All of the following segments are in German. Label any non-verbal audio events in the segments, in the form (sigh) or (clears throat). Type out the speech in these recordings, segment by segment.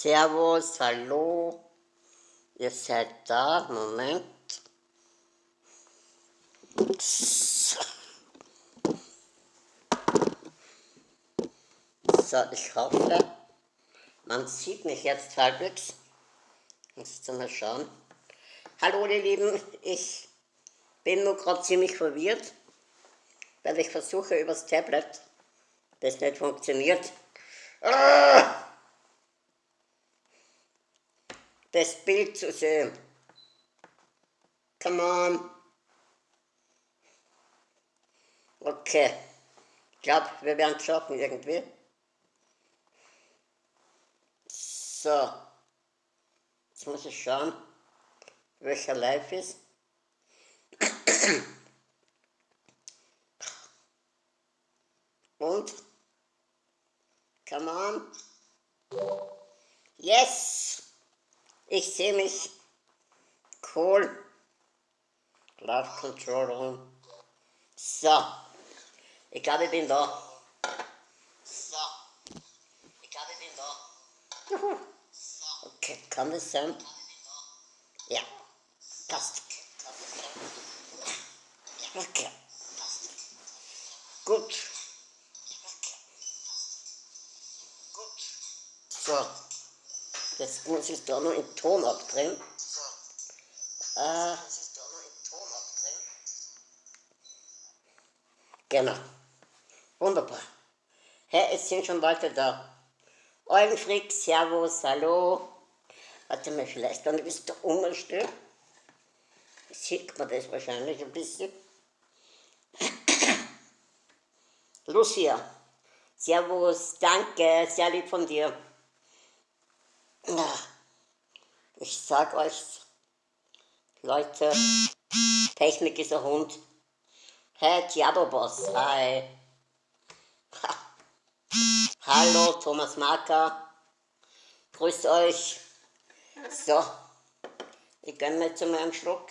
Servus, hallo. Ihr seid da. Moment. So, ich hoffe, man sieht mich jetzt halbwegs. Muss ich mal schauen. Hallo, ihr Lieben. Ich bin nur gerade ziemlich verwirrt, weil ich versuche übers Tablet, das nicht funktioniert. Ah! Das Bild zu sehen. Come on. Okay. Ich glaube, wir werden schaffen irgendwie. So. Jetzt muss ich schauen, welcher live ist. Und? Come on. Yes! Ich sehe mich cool. Love Control So. Ich glaube, ich bin da. So. Ich glaube, ich bin da. Okay, kann das sein? Ja. Passt. Okay. Gut. Gut. So. Jetzt muss ich da noch in Ton abdrehen. Äh, genau. Wunderbar. Hey, es sind schon Leute da. Eulenfrick, Servus, hallo. Warte mal, vielleicht kann ich bis da umstellen. Sieht man das wahrscheinlich ein bisschen. (coughs) Lucia, Servus, danke, sehr lieb von dir. Ich sag euch, Leute, Technik ist ein Hund. Hey, Diaboboss, hi. Ha. Hallo, Thomas Marker. Grüßt euch. So, ich gönne mir zu meinem Schluck.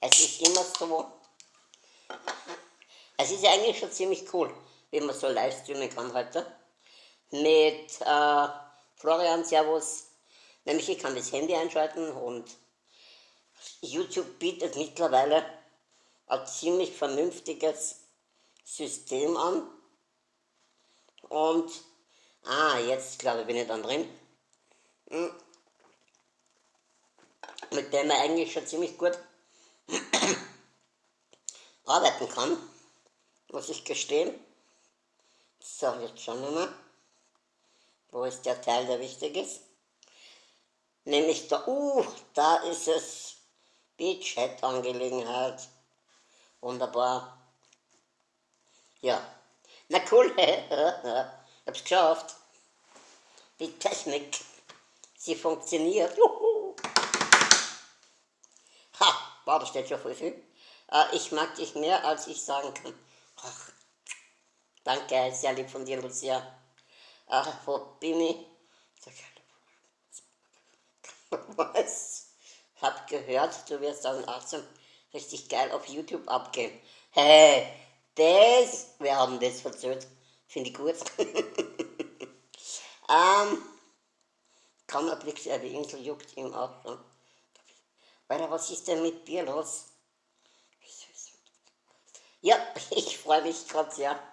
Es ist immer so. Es ist eigentlich schon ziemlich cool, wie man so live streamen kann heute. Mit äh, Florian, Servus. Nämlich ich kann das Handy einschalten und YouTube bietet mittlerweile ein ziemlich vernünftiges System an. Und, ah, jetzt glaube ich bin ich dann drin. Hm. Mit dem man eigentlich schon ziemlich gut (coughs) arbeiten kann, muss ich gestehen. So, jetzt schauen wir mal. Wo ist der Teil, der wichtig ist? Nämlich da, uh, da ist es. Beachhead-Angelegenheit. Wunderbar. Ja. Na cool, (laughs) hab's geschafft. Die Technik, sie funktioniert. Juhu. Ha, war da steht schon voll viel. Äh, ich mag dich mehr, als ich sagen kann. Ach, danke, sehr lieb von dir, Lucia. Ach, wo bin ich? (laughs) Was? Hab gehört, du wirst 2018 richtig geil auf YouTube abgehen. Hey, das, wir haben das verzögert. Finde ich gut. (laughs) ähm, kaum erblickst er, die Insel juckt im Auto. Alter, was ist denn mit dir los? Ja, (laughs) ich freue mich gerade sehr.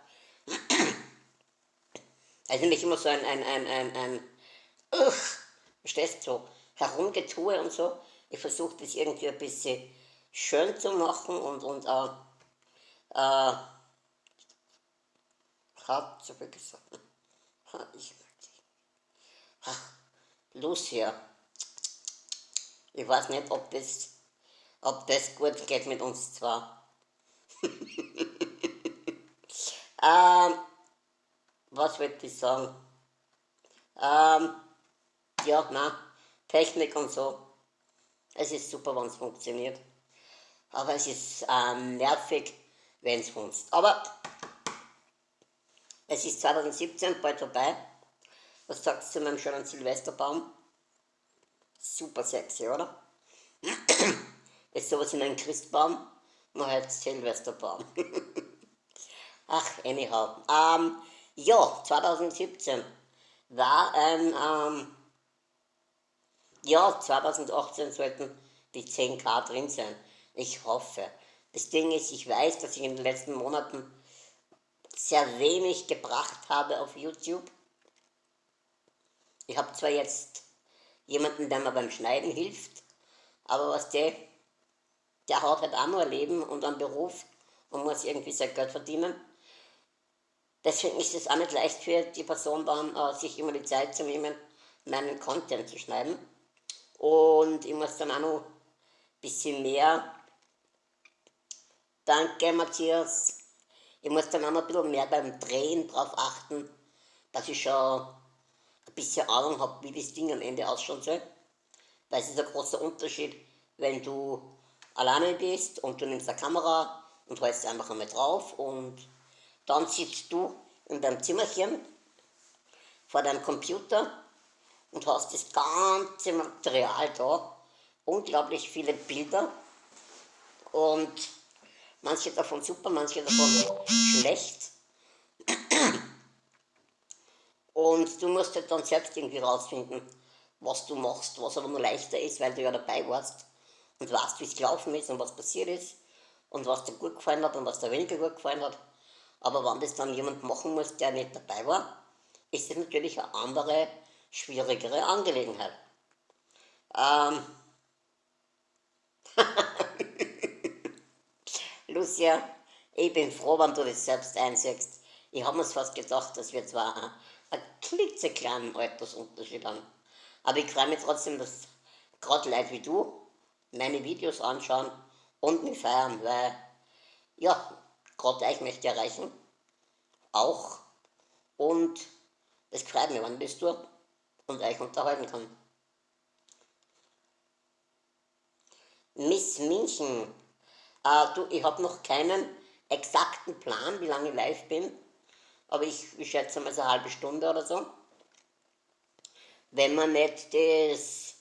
Also nicht immer so ein, ein, ein, ein, ein Ugh, verstehst so herumgetue und so. Ich versuche das irgendwie ein bisschen schön zu machen und, und äh, äh, so viel gesagt. Ich dich. Ach, Lucia. Ich weiß nicht, ob das, ob das gut geht mit uns zwar. (laughs) ähm, was wollte ich sagen? Ähm, ja, na, Technik und so. Es ist super, wenn es funktioniert. Aber es ist ähm, nervig, wenn es funzt. Aber es ist 2017 bald vorbei. Was sagst du zu meinem schönen Silvesterbaum? Super sexy, oder? (clears throat) ist sowas in einem Christbaum, man hat Silvesterbaum. (laughs) Ach, anyhow. Ähm, ja, 2017 war ein ähm, Ja, 2018 sollten die 10k drin sein. Ich hoffe. Das Ding ist, ich weiß, dass ich in den letzten Monaten sehr wenig gebracht habe auf YouTube. Ich habe zwar jetzt jemanden, der mir beim Schneiden hilft, aber was der, der hat halt auch nur ein Leben und einen Beruf und muss irgendwie sein Geld verdienen. Deswegen ist es auch nicht leicht für die Person dann, äh, sich immer die Zeit zu nehmen, meinen Content zu schneiden. Und ich muss dann auch noch ein bisschen mehr, danke Matthias, ich muss dann auch noch ein bisschen mehr beim Drehen darauf achten, dass ich schon ein bisschen Ahnung habe, wie das Ding am Ende ausschauen soll. Weil es ist ein großer Unterschied, wenn du alleine bist und du nimmst eine Kamera und hältst einfach einmal drauf und dann sitzt du in deinem Zimmerchen vor deinem Computer und hast das ganze Material da, unglaublich viele Bilder und manche davon super, manche davon schlecht. Und du musst halt dann selbst irgendwie rausfinden, was du machst, was aber nur leichter ist, weil du ja dabei warst und weißt, wie es gelaufen ist und was passiert ist und was dir gut gefallen hat und was dir weniger gut gefallen hat. Aber wenn das dann jemand machen muss, der nicht dabei war, ist das natürlich eine andere schwierigere Angelegenheit. Ähm (laughs) Lucia, ich bin froh, wenn du das selbst einsägst. Ich habe mir fast gedacht, dass wir zwar einen klitzekleinen Altersunterschied haben. Aber ich freue mich trotzdem, dass gerade Leute wie du meine Videos anschauen und mich feiern, weil, ja, gerade euch möchte ich erreichen. Auch. Und es freut mich, wenn das tue und euch unterhalten kann. Miss München, äh, du, ich habe noch keinen exakten Plan, wie lange ich live bin, aber ich, ich schätze mal so eine halbe Stunde oder so. Wenn man nicht das,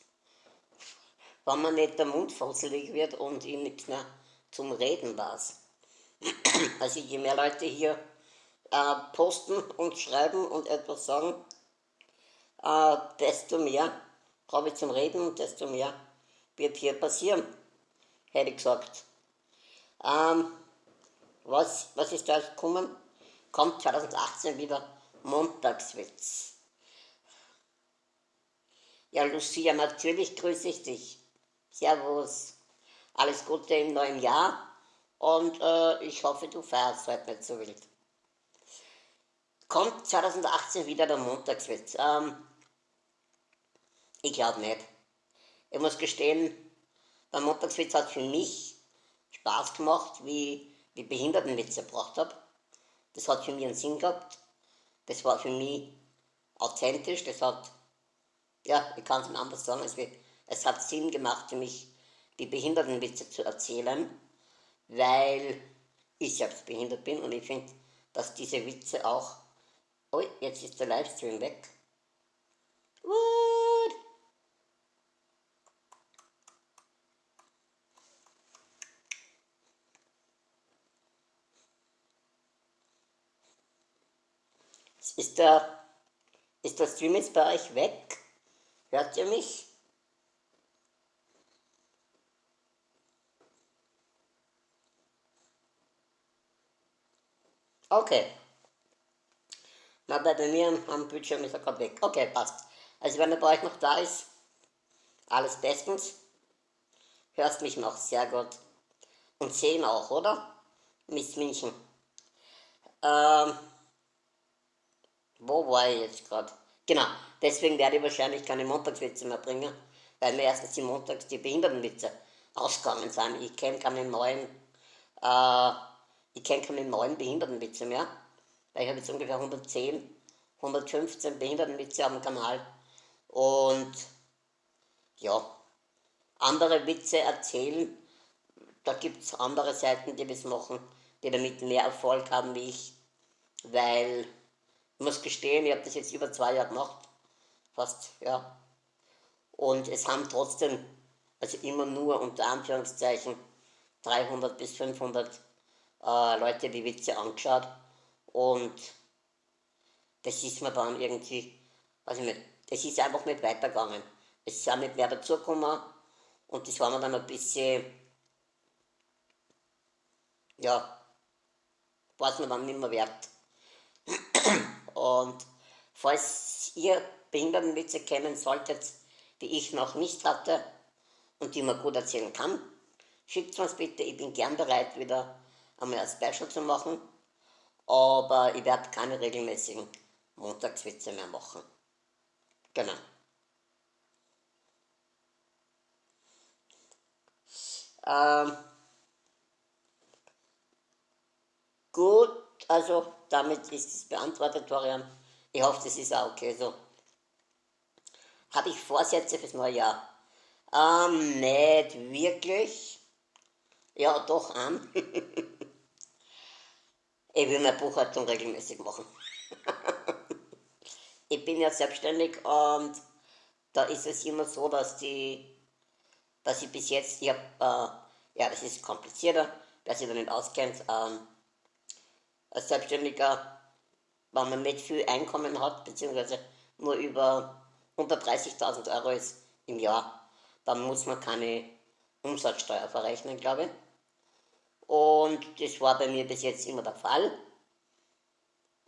wenn man nicht der Mund fusselig wird und ich nichts mehr zum Reden weiß. (clears throat) Also je mehr Leute hier äh, posten und schreiben und etwas sagen, äh, desto mehr habe ich zum Reden und desto mehr wird hier passieren, hätte ich gesagt. Ähm, was, was ist da gekommen? Kommt 2018 wieder Montagswitz. Ja, Lucia, natürlich grüße ich dich. Servus. Alles Gute im neuen Jahr und äh, ich hoffe, du feierst heute nicht so wild. Kommt 2018 wieder der Montagswitz? Ähm, ich glaube nicht. Ich muss gestehen, der Montagswitz hat für mich Spaß gemacht, wie ich Behindertenwitze gebracht habe. Das hat für mich einen Sinn gehabt. Das war für mich authentisch. Das hat, ja, ich kann es nicht anders sagen, es, es hat Sinn gemacht für mich, die Behindertenwitze zu erzählen, weil ich selbst behindert bin und ich finde, dass diese Witze auch Oh, jetzt ist der Livestream weg. What? Ist der, ist der Stream jetzt bei euch weg? Hört ihr mich? Okay. Na, bei mir am Bildschirm ist er gerade weg. Okay, passt. Also wenn er bei euch noch da ist, alles bestens. Hörst mich noch, sehr gut. Und sehen auch, oder? Miss München. Ähm, wo war ich jetzt gerade? Genau, deswegen werde ich wahrscheinlich keine Montagswitze mehr bringen, weil mir erstens die Montags die Behindertenwitze ausgegangen sind. Ich kenne keine neuen, äh, ich kenne keine neuen Behindertenwitze mehr. Weil ich habe jetzt ungefähr 110, 115 Behindertenwitze am Kanal. Und ja, andere Witze erzählen, da gibt es andere Seiten, die das machen, die damit mehr Erfolg haben wie ich, weil ich muss gestehen, ich habe das jetzt über zwei Jahre gemacht, fast, ja, und es haben trotzdem, also immer nur unter Anführungszeichen, 300 bis 500 äh, Leute die Witze angeschaut und das ist mir dann irgendwie, weiß ich nicht, das ist einfach nicht weitergegangen. es sind nicht mehr dazugekommen und das war mir dann ein bisschen, ja, war es mir dann nicht mehr wert. (clears throat) Und falls ihr Behindertenwitze kennen solltet, die ich noch nicht hatte und die man gut erzählen kann, schickt uns bitte, ich bin gern bereit, wieder einmal ein Special zu machen, aber ich werde keine regelmäßigen Montagswitze mehr machen. Genau. Ähm, gut, also damit ist es beantwortet, Florian. Ich hoffe, das ist auch okay so. Habe ich Vorsätze fürs neue Jahr? Ähm, nicht wirklich. Ja, doch an. (laughs) ich will meine Buchhaltung regelmäßig machen. (laughs) ich bin ja selbstständig und da ist es immer so, dass die dass ich bis jetzt, ich habe, äh, ja, das ist komplizierter, wer sich da nicht auskennt, ähm, als Selbstständiger, wenn man nicht viel Einkommen hat, beziehungsweise nur über unter 30.000 Euro ist im Jahr, dann muss man keine Umsatzsteuer verrechnen, glaube ich. Und das war bei mir bis jetzt immer der Fall.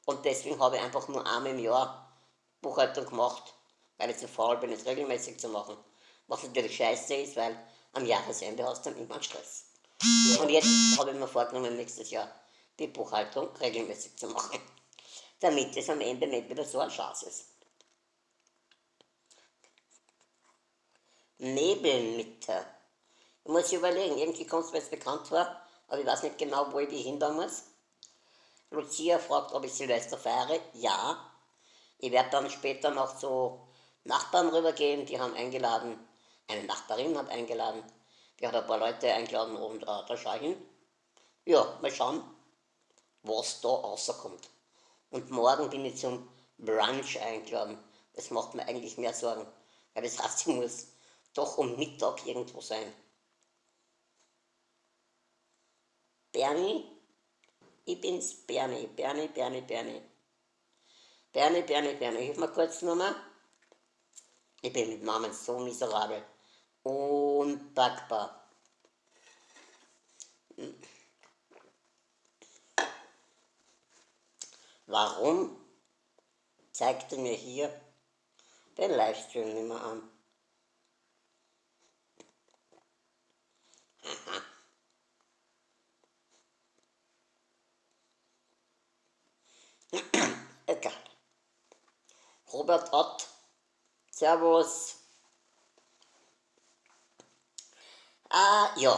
Und deswegen habe ich einfach nur einmal im Jahr Buchhaltung gemacht, weil ich zu faul bin, es regelmäßig zu machen. Was natürlich scheiße ist, weil am Jahresende hast du dann immer Stress. Und jetzt habe ich mir vorgenommen, nächstes Jahr die Buchhaltung regelmäßig zu machen, (laughs) damit es am Ende nicht wieder so ein Schatz ist. Nebelmitte. Ich muss überlegen, irgendwie kommt es mir jetzt bekannt vor, aber ich weiß nicht genau, wo ich die hindern muss. Lucia fragt, ob ich Silvester feiere. Ja. Ich werde dann später noch zu Nachbarn rübergehen, die haben eingeladen, eine Nachbarin hat eingeladen, die hat ein paar Leute eingeladen und äh, da schaue ich hin. Ja, mal schauen, was da rauskommt. Und morgen bin ich zum Brunch eingeladen. Das macht mir eigentlich mehr Sorgen, weil das heißt, ich muss doch um Mittag irgendwo sein. Bernie, ich bin's, Bernie, Bernie, Bernie, Bernie. Bernie, Bernie, Bernie, hilf mir kurz nochmal. Ich bin mit Namen so miserabel unpackbar. Warum zeigte mir hier den Livestream nicht mehr an? Aha. Egal. Robert Ott, Servus. Ah, ja.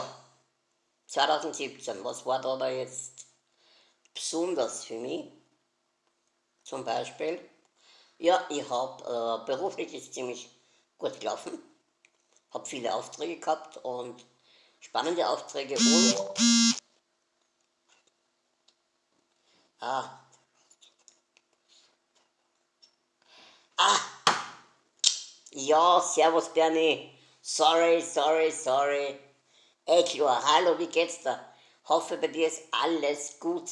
2017, was war da, da jetzt besonders für mich? Zum Beispiel, ja, ich habe, äh, beruflich ist ziemlich gut gelaufen, habe viele Aufträge gehabt und spannende Aufträge und ah, ah, ja, servus Bernie, Sorry, sorry, sorry. Klar, hallo, wie geht's da? Hoffe, bei dir ist alles gut.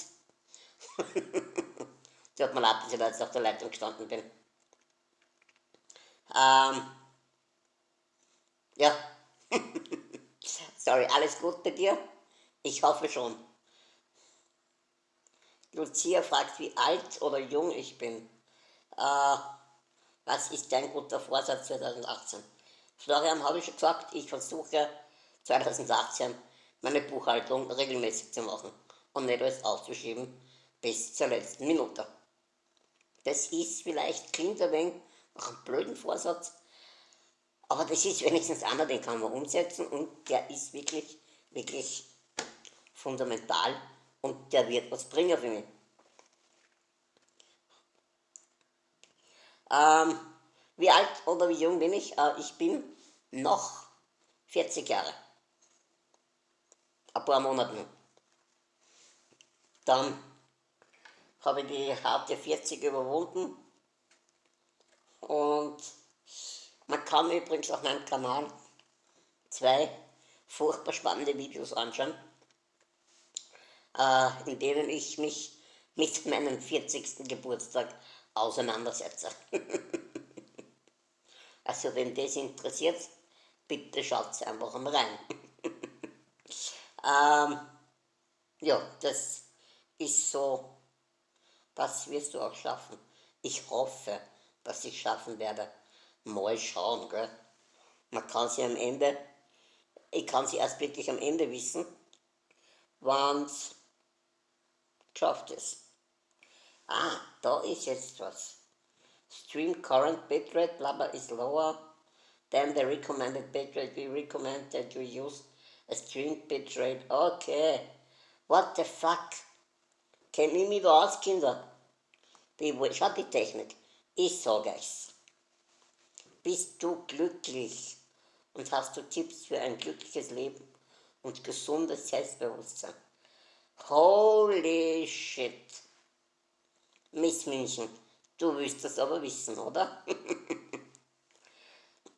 Tut mir leid, dass ich da jetzt auf der Leitung gestanden bin. Ähm, ja. (laughs) sorry, alles gut bei dir? Ich hoffe schon. Lucia fragt, wie alt oder jung ich bin. Äh, was ist dein guter Vorsatz 2018? Florian habe ich schon gesagt, ich versuche 2018 meine Buchhaltung regelmäßig zu machen und nicht alles aufzuschieben bis zur letzten Minute. Das ist vielleicht, klingt ein wenig nach einem blöden Vorsatz, aber das ist wenigstens einer, den kann man umsetzen und der ist wirklich, wirklich fundamental und der wird was bringen für mich. Ähm, wie alt oder wie jung bin ich? Äh, ich bin noch 40 Jahre. Ein paar Monaten. Dann habe ich die harte 40 überwunden. Und man kann übrigens auf meinem Kanal zwei furchtbar spannende Videos anschauen, äh, in denen ich mich mit meinem 40. Geburtstag auseinandersetze. (laughs) Also wenn das interessiert, bitte schaut einfach mal rein. (laughs) ähm, ja, das ist so, das wirst du auch schaffen. Ich hoffe, dass ich schaffen werde. Mal schauen, gell? Man kann sie am Ende, ich kann sie erst wirklich am Ende wissen, wann es geschafft ist. Ah, da ist jetzt was. Stream current bitrate, blah, is lower than the recommended bitrate. We recommend that you use a stream bitrate. Okay. What the fuck? Kenn ich mich da aus, Kinder? Die, schaut die Technik. Ich sage euch's. Bist du glücklich und hast du Tipps für ein glückliches Leben und gesundes Selbstbewusstsein? Holy shit. Miss München, du willst das aber wissen, oder? (clears throat)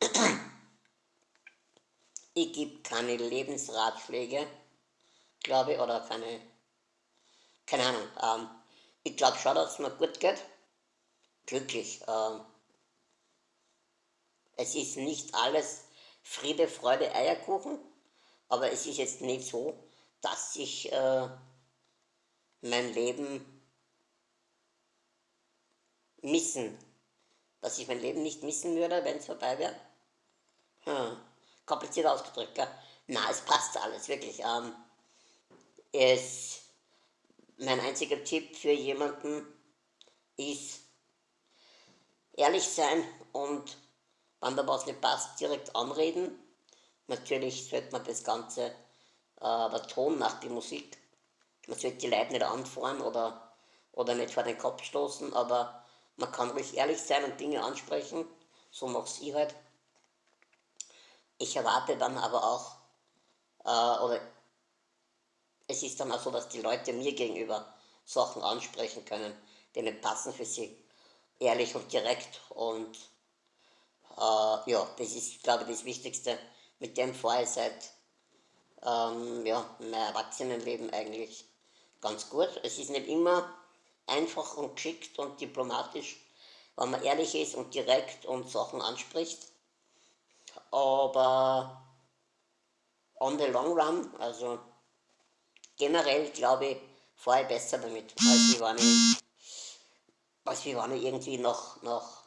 ich gebe keine Lebensratschläge, glaube ich, oder keine, keine Ahnung. Ähm, ich glaube schon, dass es mir gut geht. Glücklich. Ähm, es ist nicht alles Friede, Freude, Eierkuchen, aber es ist jetzt nicht so, dass ich äh, mein Leben missen. Dass ich mein Leben nicht missen würde, wenn es vorbei wäre. Hm. Kompliziert ausgedrückt, gell? Na, es passt alles, wirklich. Ähm, es, mein einziger Tipp für jemanden ist, ehrlich sein und wenn da was nicht passt, direkt anreden. Natürlich sollte man das Ganze, äh, der Ton nach die Musik, man sollte die Leute nicht anfahren oder, oder nicht vor den Kopf stoßen, aber man kann ruhig ehrlich sein und Dinge ansprechen, so mache ich halt. Ich erwarte dann aber auch, äh, oder es ist dann auch so, dass die Leute mir gegenüber Sachen ansprechen können, die nicht passen für sie. Ehrlich und direkt und äh, ja, das ist, glaube ich, das Wichtigste. Mit dem fahre ich seit ähm, ja, mein Erwachsenenleben eigentlich ganz gut. Es ist nicht immer einfach und geschickt und diplomatisch, wenn man ehrlich ist und direkt und Sachen anspricht. Aber on the long run, also generell glaube ich, fahre ich besser damit, als wenn ich, als wenn ich irgendwie noch, noch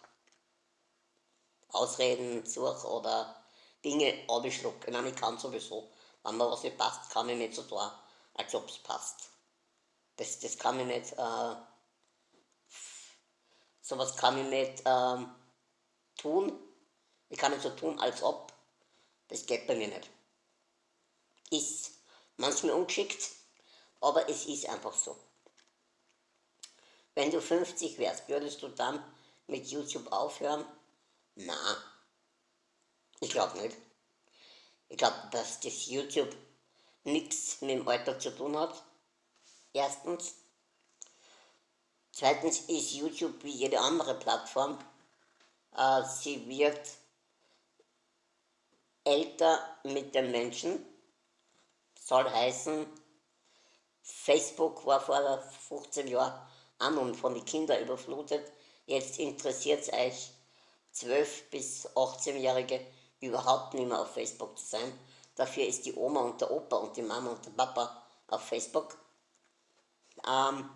Ausreden suche oder Dinge abschlucke. Nein, ich kann sowieso. Wenn mir was nicht passt, kann ich nicht so tun, als ob es passt. Das, das kann ich nicht, äh, sowas kann ich nicht ähm, tun. Ich kann nicht so tun, als ob. Das geht bei mir nicht. Ist manchmal ungeschickt, aber es ist einfach so. Wenn du 50 wärst, würdest du dann mit YouTube aufhören? Na, ich glaube nicht. Ich glaube, dass das YouTube nichts mit dem Alter zu tun hat. Erstens. Zweitens ist YouTube wie jede andere Plattform. Äh, sie wird älter mit den Menschen. Soll heißen, Facebook war vor 15 Jahren an und von den Kindern überflutet. Jetzt interessiert es euch 12- bis 18-Jährige überhaupt nicht mehr auf Facebook zu sein. Dafür ist die Oma und der Opa und die Mama und der Papa auf Facebook. Ähm,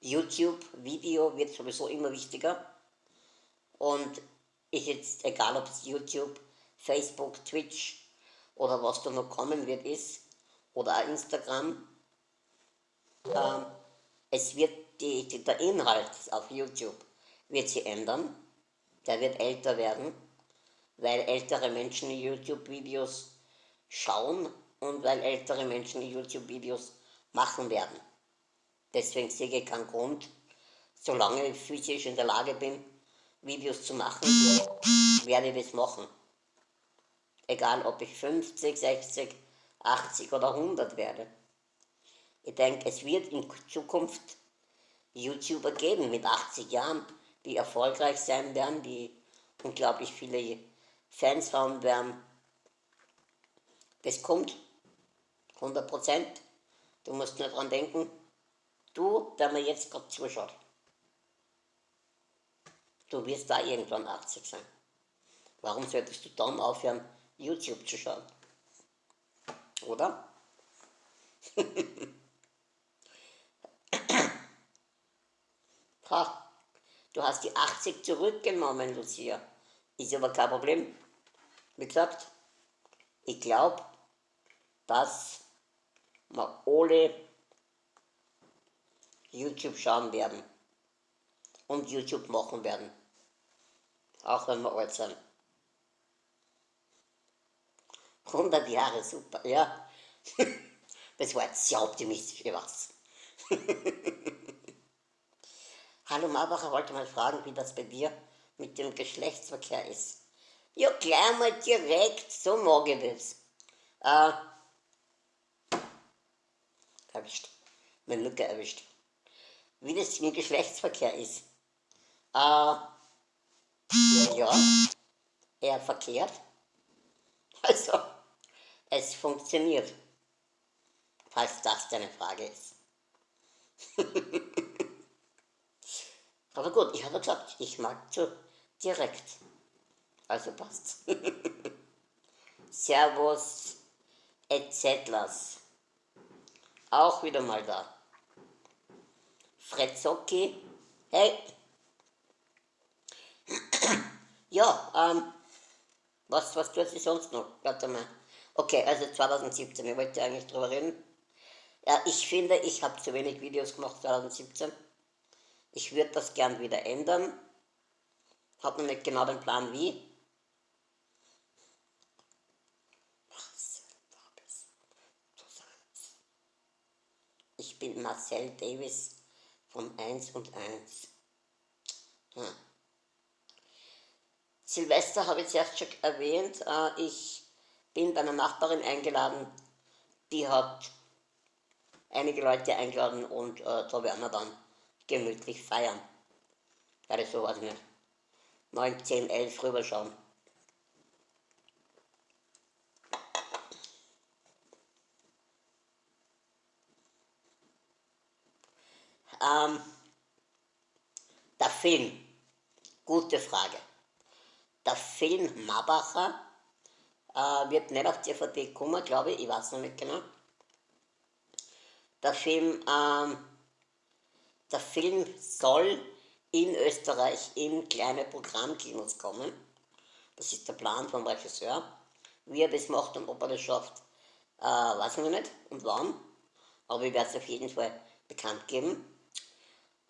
YouTube-Video wird sowieso immer wichtiger. Und ist jetzt, egal ob es YouTube, Facebook, Twitch oder was da noch kommen wird, ist, oder auch Instagram, ähm, es wird die, die, der Inhalt auf YouTube wird sich ändern. Der wird älter werden, weil ältere Menschen YouTube-Videos schauen und weil ältere Menschen YouTube-Videos machen werden. Deswegen sehe ich keinen Grund, solange ich physisch in der Lage bin, Videos zu machen, werde ich das machen. Egal, ob ich 50, 60, 80 oder 100 werde. Ich denke, es wird in Zukunft YouTuber geben mit 80 Jahren, die erfolgreich sein werden, die unglaublich viele Fans haben werden. Das kommt, 100 Prozent. Du musst nur dran denken, du, der mir jetzt gerade zuschaut. du wirst da irgendwann 80 sein. Warum solltest du dann aufhören, YouTube zu schauen? Oder? ha, du hast die 80 zurückgenommen, Lucia. Ist aber kein Problem. Wie gesagt, ich glaube, dass wir alle YouTube schauen werden und YouTube machen werden. Auch wenn wir alt sind. 100 Jahre, super, ja. (laughs) Das war jetzt sehr optimistisch, ich weiß. (laughs) Hallo Marbacher, wollte mal fragen, wie das bei dir mit dem Geschlechtsverkehr ist. Ja, gleich mal direkt, so mag ich das. Äh, erwischt. Mein Lücke erwischt. Wie das mit Geschlechtsverkehr ist. Äh, ja, eher verkehrt. (laughs) Also, es funktioniert. Falls das deine Frage ist. (laughs) Aber gut, ich habe gesagt, ich mag zu direkt. Also passt. (laughs) Servus, etc. Auch wieder mal da. Frezzocki, hey. (clears throat) ja, ähm, was, was tut sie sonst noch? Warte mal. Okay, also 2017, ich wollte eigentlich drüber reden. Ja, ich finde, ich habe zu wenig Videos gemacht 2017. Ich würde das gern wieder ändern. Habe noch nicht genau den Plan wie. Ich bin Marcel Davis von 1 und 1. Hm. Silvester habe ich zuerst schon erwähnt. Äh, ich bin bei einer Nachbarin eingeladen, die hat einige Leute eingeladen und äh, da werden wir dann gemütlich feiern. Werde so, also nicht, 9, 10, 11 rüberschauen. Ähm, der Film, gute Frage. Der Film Mabacher äh, wird nicht auf DVD kommen, glaube ich, ich weiß noch nicht genau. Der Film, ähm, der Film soll in Österreich in kleine Programmkinos kommen. Das ist der Plan vom Regisseur. Wie er das macht und ob er das schafft, äh, weiß ich noch nicht und wann. Aber ich werde es auf jeden Fall bekannt geben.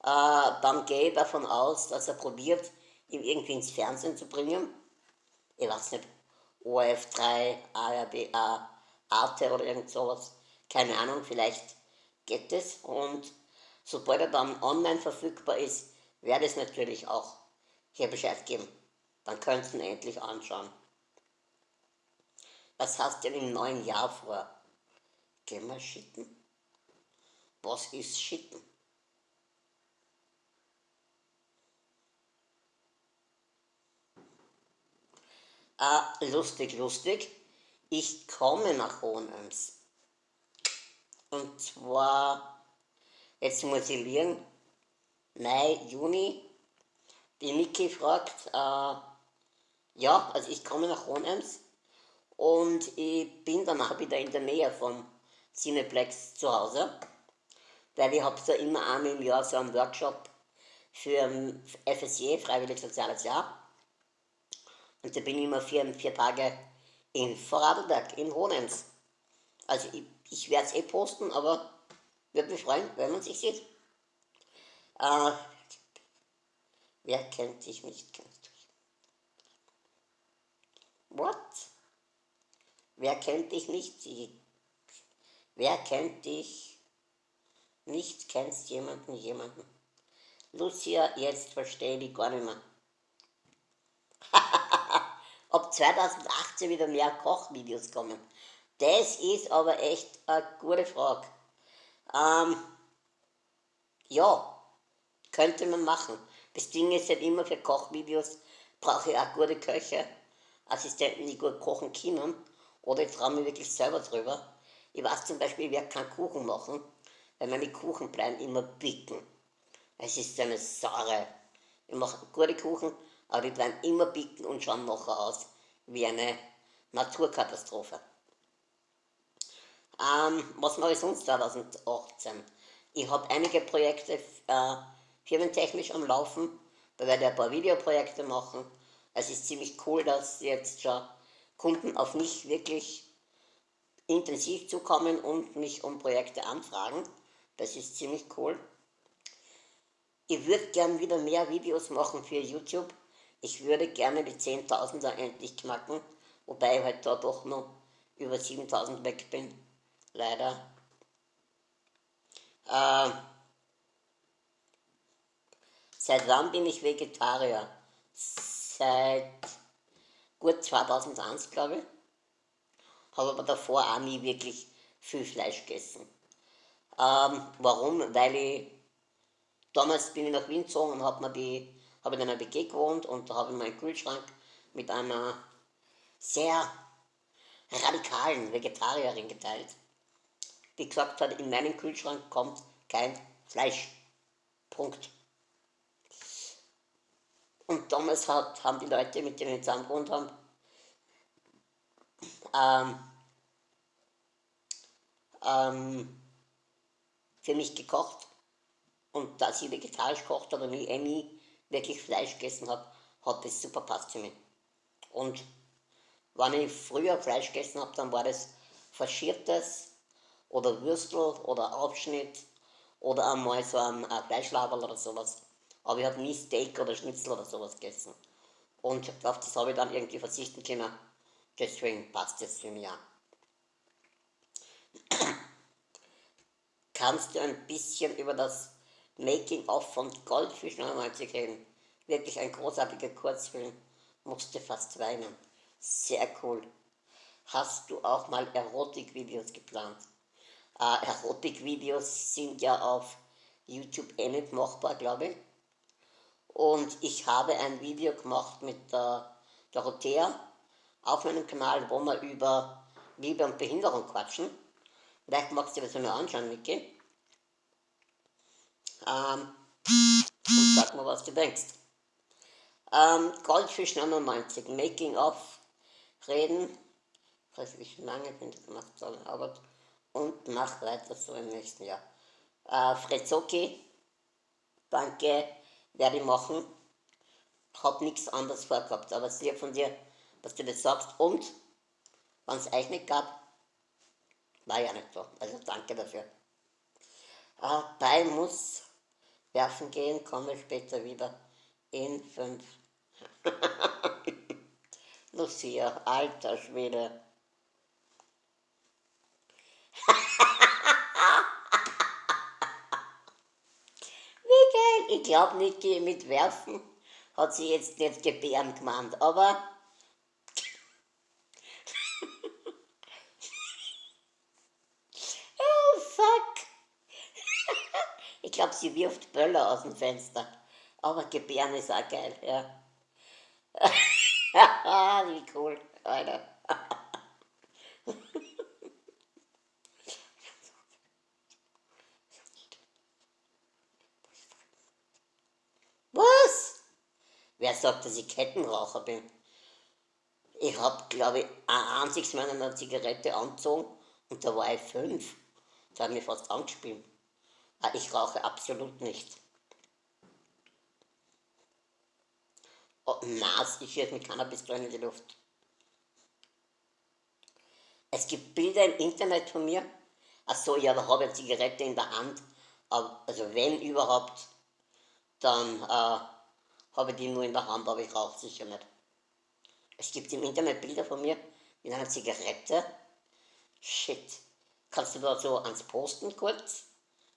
Dann gehe ich davon aus, dass er probiert, ihn irgendwie ins Fernsehen zu bringen. Ich weiß nicht, ORF3, ARD, Arte oder irgend sowas. Keine Ahnung, vielleicht geht es und sobald er dann online verfügbar ist, werde es natürlich auch hier Bescheid geben. Dann könnt ihr ihn endlich anschauen. Was hast du denn im neuen Jahr vor? Gehen wir schitten? Was ist schitten? Ah, lustig, lustig. Ich komme nach Hohenems. Und zwar, jetzt muss ich liegen, Mai, Juni. Die Niki fragt, äh, ja, also ich komme nach Hohenems und ich bin danach wieder in der Nähe vom Cineplex zu Hause, weil ich habe so immer einmal im Jahr so einen Workshop für FSJ, Freiwillig Soziales Jahr. Und da bin ich immer vier, vier Tage in Vorarlberg, in Hohenems. Also ich ich werde es eh posten, aber würde mich freuen, wenn man sich sieht. Äh, wer kennt dich nicht? Kennst du What? Wer kennt dich nicht? Wer kennt dich nicht? Kennst jemanden, jemanden? Lucia, jetzt verstehe ich gar nicht mehr. (laughs) Ob 2018 wieder mehr Kochvideos kommen. Das ist aber echt eine gute Frage. Ähm, ja, könnte man machen. Das Ding ist halt immer für Kochvideos, brauche ich auch gute Köche, Assistenten, die gut kochen können. Oder ich traue mich wirklich selber drüber. Ich weiß zum Beispiel, ich werde keinen Kuchen machen, weil meine Kuchen bleiben immer bicken. Es ist eine saure, Ich mache gute Kuchen, aber die bleiben immer bicken und schauen nachher aus wie eine Naturkatastrophe. Ähm, was mache ich sonst 2018? Ich habe einige Projekte äh, firmentechnisch am Laufen. Da werde ich ein paar Videoprojekte machen. Es ist ziemlich cool, dass jetzt schon Kunden auf mich wirklich intensiv zukommen und mich um Projekte anfragen. Das ist ziemlich cool. Ich würde gern wieder mehr Videos machen für YouTube. Ich würde gerne die 10.000er endlich knacken, wobei ich halt da doch noch über 7.000 weg bin. Leider. Äh, seit wann bin ich Vegetarier? Seit gut 2001, glaube ich. Habe aber davor auch nie wirklich viel Fleisch gegessen. Ähm, warum? Weil ich, damals bin ich nach Wien gezogen und habe die, habe in einer WG gewohnt und da habe ich meinen Kühlschrank mit einer sehr radikalen Vegetarierin geteilt, die gesagt hat, in meinen Kühlschrank kommt kein Fleisch. Punkt. Und damals hat, haben die Leute, mit denen ich zusammen gewohnt haben, ähm, ähm, für mich gekocht. Und da ich vegetarisch gekocht habe ich eh nie wirklich Fleisch gegessen habe, hat das super passt für mich. Und wenn ich früher Fleisch gegessen habe, dann war das faschiertes oder Würstel oder Abschnitt oder einmal so ein, Fleischlaberl oder sowas. Aber ich habe nie Steak oder Schnitzel oder sowas gegessen. Und auf das habe ich dann irgendwie verzichten können. Deswegen passt das für mich auch. Kannst du ein bisschen über das Making-of von Goldfisch 99 reden? Wirklich ein großartiger Kurzfilm. Musste fast weinen. Sehr cool. Hast du auch mal Erotik-Videos geplant? Äh, Erotik-Videos sind ja auf YouTube eh nicht machbar, glaube ich. Und ich habe ein Video gemacht mit der Dorothea auf meinem Kanal, wo wir über Liebe und Behinderung quatschen. Vielleicht magst du dir das mal anschauen, Niki. Ähm, und sag mal, was du denkst. Ähm, Goldfisch 99, Making of, reden. Ich weiß nicht, wie lange ich das gemacht habe, aber und mach weiter so im nächsten Jahr. Äh, Frezocki, danke, werde ich machen. Hab nichts anderes vorgehabt, aber sehr von dir, dass du das sagst. Und, wenn es euch nicht gab, war ja nicht so. Also danke dafür. Äh, bei muss werfen gehen, komme später wieder in fünf. (laughs) Lucia, alter Schwede. (laughs) ich glaube nicht mit Werfen hat sie jetzt nicht gebären gemeint, aber oh fuck. ich glaube, sie wirft Böller aus dem Fenster. Aber gebären ist auch geil, ja. (laughs) Wie cool, Alter. (laughs) Wer sagt, dass ich Kettenraucher bin? Ich habe, glaube ich, ein einziges Mal eine Zigarette angezogen und da war ich fünf. Da hat mich fast angespielt. Ich rauche absolut nicht. Oh, Nas, ich schieße mit Cannabis in die Luft. Es gibt Bilder im Internet von mir. Achso, ja, da habe ich eine Zigarette in der Hand. Also wenn überhaupt, dann äh, habe die nur in der Hand, aber ich rauche sicher nicht. Es gibt im Internet Bilder von mir mit einer Zigarette. Shit. Kannst du da so ans Posten kurz,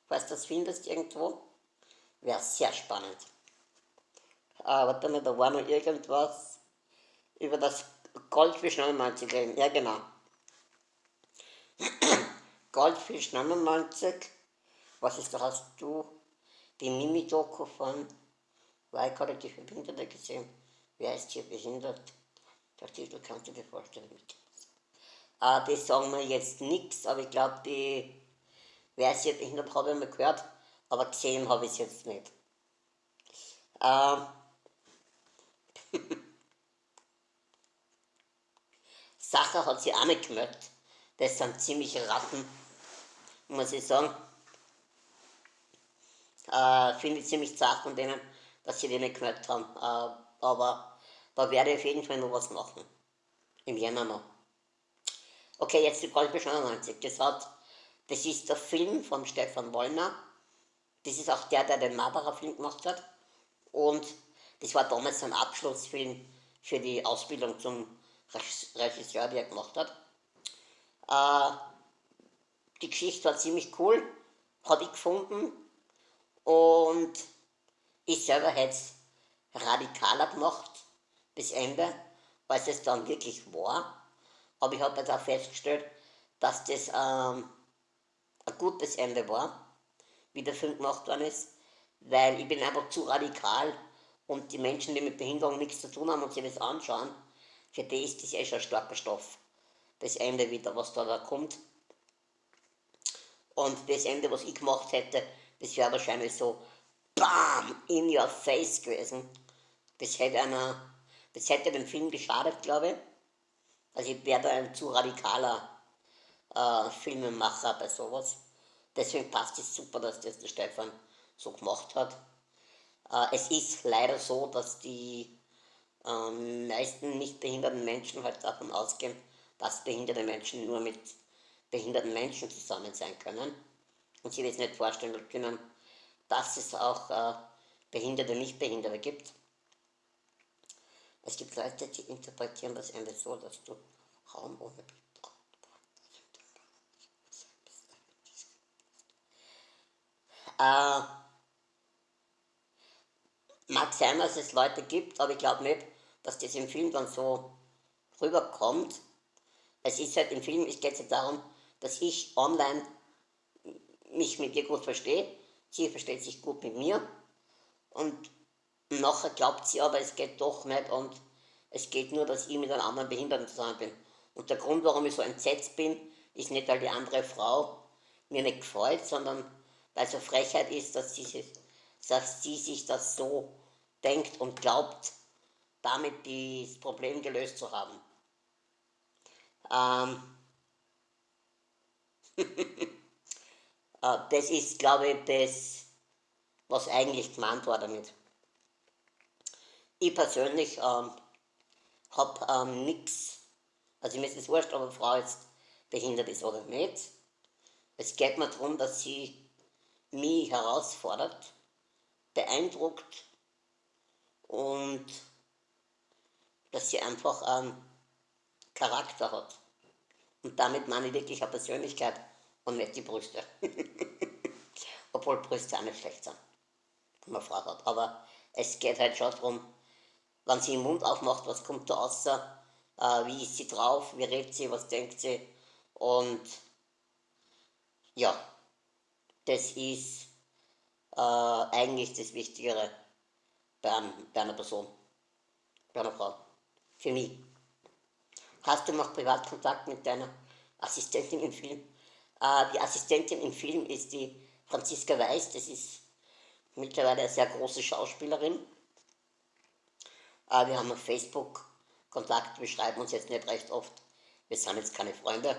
falls du das findest irgendwo? Wäre sehr spannend. Ah, warte mal, da war noch irgendwas über das Goldfisch 99 reden. Ja, genau. (clears throat) Goldfisch 99. Was ist da? Hast du die Mimi-Doku von weil kognitiv Behinderte gesehen. Wer ist hier behindert? Der Titel kannst du dir vorstellen. Äh, die sagen mir jetzt nichts, aber ich glaube, die, wer hier behindert, habe ich mal gehört, aber gesehen habe ich es jetzt nicht. Äh, (laughs) Sacher hat sie auch nicht gemeldet. Das sind ziemliche Ratten, muss ich sagen. Äh, Finde ich ziemlich zart von denen, dass sie die nicht gemeldet haben. Äh, aber da werde ich auf jeden Fall noch was machen. Im Jänner noch. Okay, jetzt die Goldbesch 99. Das, hat, das ist der Film von Stefan Wollner. Das ist auch der, der den Marbacher-Film gemacht hat. Und das war damals ein Abschlussfilm für die Ausbildung zum Regisseur, der er gemacht hat. Äh, die Geschichte war ziemlich cool, habe ich gefunden. Und ich selber hätte es radikaler gemacht bis Ende, als es dann wirklich war. Aber ich habe jetzt auch festgestellt, dass das ähm, ein gutes Ende war, wie der Film gemacht worden ist, weil ich bin einfach zu radikal und die Menschen, die mit Behinderung nichts zu tun haben und sich das anschauen, für die ist das eh schon ein starker Stoff. Das Ende wieder, was da, da kommt. Und das Ende, was ich gemacht hätte, das wäre wahrscheinlich so BAM! In your face gewesen. Das hätte einer, das hätte dem Film geschadet, glaube ich. Also ich wäre da ein zu radikaler äh, Filmemacher bei sowas. Deswegen passt es super, dass das der Stefan so gemacht hat. Äh, es ist leider so, dass die äh, meisten nicht behinderten Menschen halt davon ausgehen, dass behinderte Menschen nur mit behinderten Menschen zusammen sein können und sie das nicht vorstellen können, dass es auch äh, Behinderte, Nichtbehinderte gibt. Es gibt Leute, die interpretieren das Ende so, dass du Raum ohne äh, Mag sein, dass es Leute gibt, aber ich glaube nicht, dass das im Film dann so rüberkommt. Es ist halt im Film, es geht ja darum, dass ich online mich mit ihr gut verstehe, sie versteht sich gut mit mir und nachher glaubt sie aber, es geht doch nicht und es geht nur, dass ich mit einem anderen Behinderten zusammen bin. Und der Grund, warum ich so entsetzt bin, ist nicht, weil die andere Frau mir nicht gefällt, sondern weil eine Frechheit ist, dass sie, dass sie sich das so denkt und glaubt, damit das Problem gelöst zu haben. Ähm (laughs) äh, das ist, glaube ich, das, was eigentlich gemeint war damit. Ich persönlich ähm, habe ähm, nichts, also mir ist es wurscht, ob eine Frau jetzt behindert ist oder nicht. Es geht mir darum, dass sie mich herausfordert, beeindruckt und dass sie einfach einen Charakter hat. Und damit meine ich wirklich eine Persönlichkeit und nicht die Brüste. (laughs) Obwohl Brüste auch nicht schlecht sind, wenn man Frau hat. Aber es geht halt schon darum, wenn sie den Mund aufmacht, was kommt da raus, äh, wie ist sie drauf, wie redet sie, was denkt sie. Und ja, das ist äh, eigentlich das Wichtigere bei, einem, bei einer Person, bei einer Frau. Für mich. Hast du noch Privatkontakt mit deiner Assistentin im Film? Äh, die Assistentin im Film ist die Franziska Weiß, das ist mittlerweile eine sehr große Schauspielerin. Äh, wir haben auf Facebook Kontakt, wir schreiben uns jetzt nicht recht oft. Wir sind jetzt keine Freunde.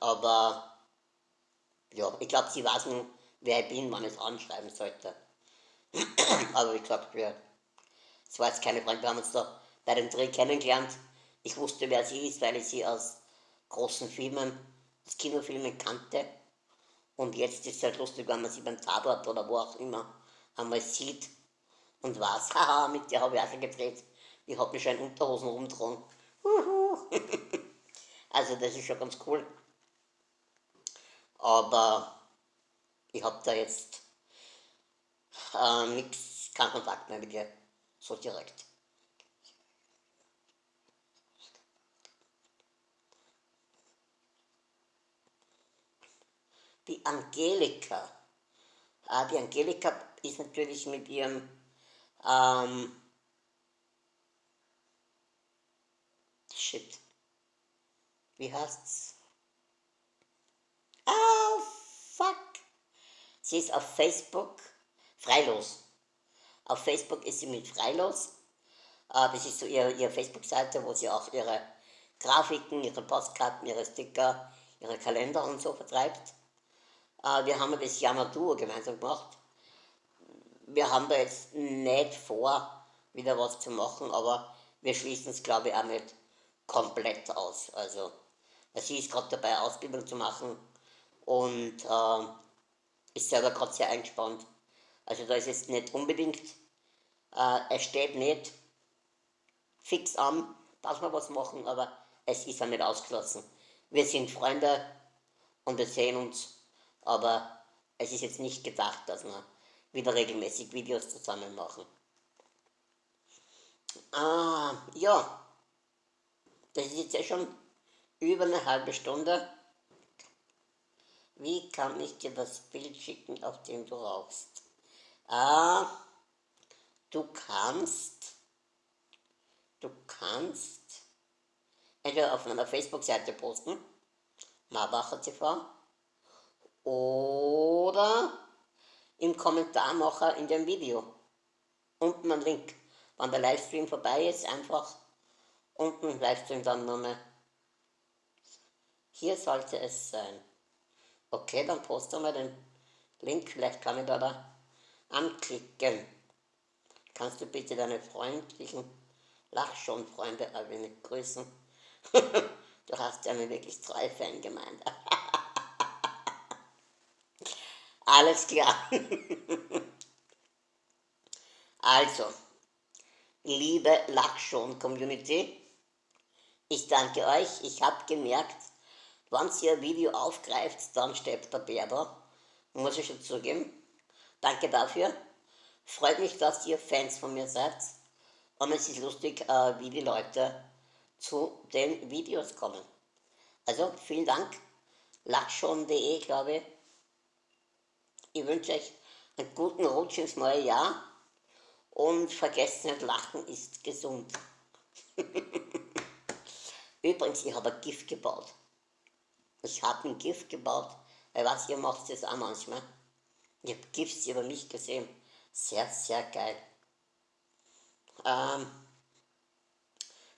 Aber ja, ich glaube, sie weiß nun, wer ich bin, wann ich es anschreiben sollte. (clears throat) Aber wie gesagt, wir, es war jetzt keine Freunde, wir haben uns da bei dem Dreh kennengelernt. Ich wusste, wer sie ist, weil ich sie aus großen Filmen, aus Kinofilmen kannte. Und jetzt ist es halt lustig, wenn man sie beim Tatort oder wo auch immer einmal sieht und was, (laughs) haha, mit der habe ich auch schon gedreht. Ich habe mich schon in Unterhosen rumgetragen. (laughs) also das ist schon ganz cool. Aber ich habe da jetzt äh, nichts, keinen Kontakt mehr mit ihr, so direkt. Die Angelika. Ah, die Angelika ist natürlich mit ihrem ähm, shit. Wie heißt's? Ah, fuck. Sie ist auf Facebook freilos. Auf Facebook ist sie mit freilos. Äh, das ist so ihre, ihre Facebook-Seite, wo sie auch ihre Grafiken, ihre Postkarten, ihre Sticker, ihre Kalender und so vertreibt. Äh, wir haben das Yamaduo gemeinsam gemacht. Wir haben da jetzt nicht vor, wieder was zu machen, aber wir schließen es, glaube ich, auch nicht komplett aus. Also, sie ist gerade dabei, Ausbildung zu machen und äh, ist selber gerade sehr eingespannt. Also da ist jetzt nicht unbedingt, äh, es steht nicht fix an, dass wir was machen, aber es ist ja nicht ausgeschlossen. Wir sind Freunde und wir sehen uns, aber es ist jetzt nicht gedacht, dass wir wieder regelmäßig Videos zusammen machen. Ah, ja, das ist jetzt ja schon über eine halbe Stunde. Wie kann ich dir das Bild schicken, auf dem du rauchst? Ah, du kannst, du kannst entweder auf meiner Facebook-Seite posten, Marbacher TV, oder im Kommentarmacher in dem Video. Unten ein Link. Wenn der Livestream vorbei ist, einfach unten Livestream dann nochmal. Hier sollte es sein. Okay, dann posten wir den Link, vielleicht kann ich da, da anklicken. Kannst du bitte deine freundlichen Lachschon-Freunde ein wenig grüßen? (laughs) du hast ja eine wirklich treue Fangemeinde. (laughs) Alles klar. (laughs) also, liebe Lachschon-Community, ich danke euch. Ich habe gemerkt, wenn ihr ein Video aufgreift, dann steht der Bär da. Muss ich schon zugeben. Danke dafür. Freut mich, dass ihr Fans von mir seid. Und es ist lustig, äh, wie die Leute zu den Videos kommen. Also vielen Dank. Lachschon.de, glaube ich. Ich wünsche euch einen guten Rutsch ins neue Jahr. Und vergesst nicht, Lachen ist gesund. (laughs) Übrigens, ich habe ein Gift gebaut. Ich habe ein Gift gebaut, weil was ihr macht das auch manchmal. Ich habe Gifts über mich gesehen. Sehr, sehr geil. Ähm,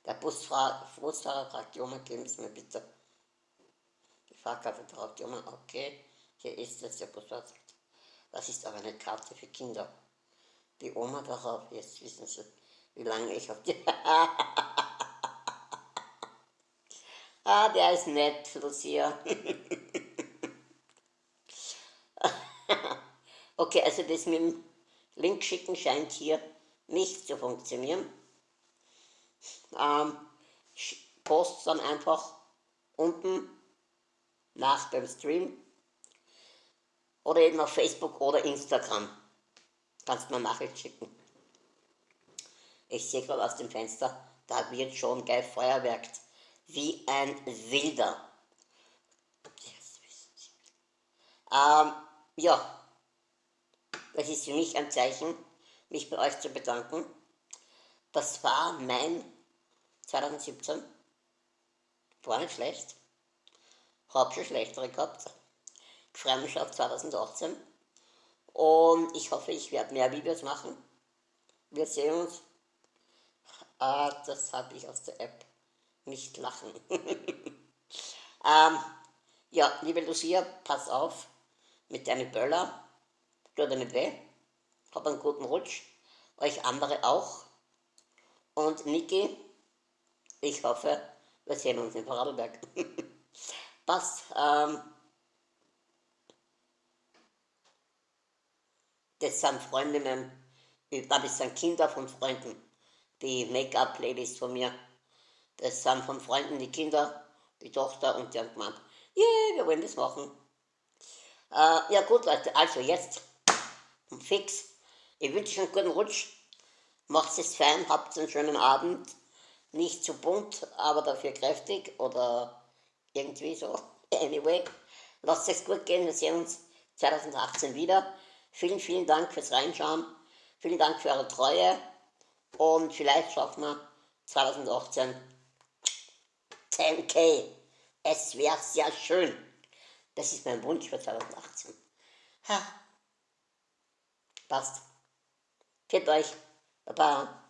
der Busfahrer, Busfahrer fragt, Junge, geben Sie mir bitte. Die Fahrkarte fragt, Junge, okay, hier ist es, der Busfahrer sagt, das ist aber eine Karte für Kinder. Die Oma darauf, jetzt wissen Sie, wie lange ich auf die... (laughs) ah, der ist nett, Lucia. (laughs) okay, also das mit dem Link schicken scheint hier nicht zu funktionieren. Ähm, post dann einfach unten nach dem Stream oder eben auf Facebook oder Instagram. Kannst mir Nachricht schicken. Ich sehe gerade aus dem Fenster, da wird schon geil feuerwerkt. Wie ein Wilder. Ähm, ja, das ist für mich ein Zeichen, mich bei euch zu bedanken. Das war mein 2017. War nicht schlecht. Hab schon schlechtere gehabt. Ich freue mich auf 2018. Und ich hoffe, ich werde mehr Videos machen. Wir sehen uns. Ah, das habe ich aus der App. Nicht lachen. (laughs) ähm, ja, liebe Lucia, pass auf mit deinen Böller. Tut dir nicht weh. Hab einen guten Rutsch. Euch andere auch. Und Niki, ich hoffe, wir sehen uns in Vorarlberg. (laughs) Passt. Ähm, das sind Freundinnen, das sind Kinder von Freunden, die Make-up-Playlist von mir. Das sind von Freunden die Kinder, die Tochter und die haben gemeint, yeah, wir wollen das machen. Äh, ja gut Leute, also jetzt fix. Ich wünsche euch einen guten Rutsch. Macht es fein, habt einen schönen Abend. Nicht zu bunt, aber dafür kräftig oder irgendwie so. (laughs) Anyway, lasst es gut gehen. Wir sehen uns 2018 wieder. Vielen, vielen Dank fürs Reinschauen. Vielen Dank für eure Treue. Und vielleicht schaffen wir 2018 10k. Es wäre sehr schön. Das ist mein Wunsch für 2018. Ha. Passt. Fit euch. Baba.